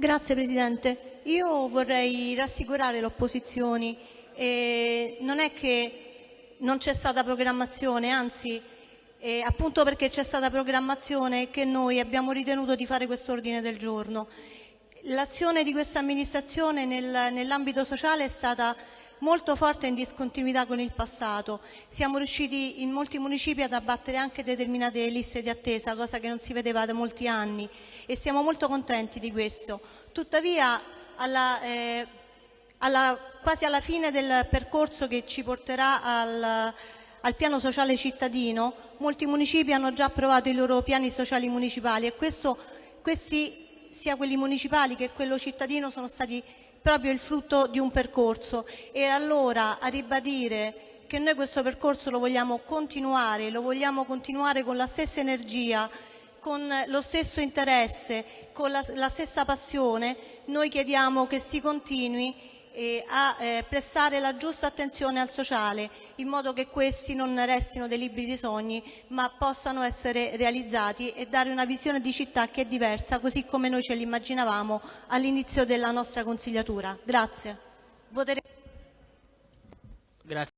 Grazie Presidente. Io vorrei rassicurare le opposizioni. Eh, non è che non c'è stata programmazione, anzi, eh, appunto perché c'è stata programmazione che noi abbiamo ritenuto di fare questo ordine del giorno. L'azione di questa amministrazione nel, nell'ambito sociale è stata molto forte in discontinuità con il passato. Siamo riusciti in molti municipi ad abbattere anche determinate liste di attesa, cosa che non si vedeva da molti anni e siamo molto contenti di questo. Tuttavia, alla, eh, alla, quasi alla fine del percorso che ci porterà al, al piano sociale cittadino, molti municipi hanno già approvato i loro piani sociali municipali e questo, questi, sia quelli municipali che quello cittadino, sono stati proprio il frutto di un percorso. E allora a ribadire che noi questo percorso lo vogliamo continuare, lo vogliamo continuare con la stessa energia, con lo stesso interesse, con la, la stessa passione, noi chiediamo che si continui a eh, prestare la giusta attenzione al sociale, in modo che questi non restino dei libri di sogni, ma possano essere realizzati e dare una visione di città che è diversa, così come noi ce l'immaginavamo all'inizio della nostra consigliatura. Grazie.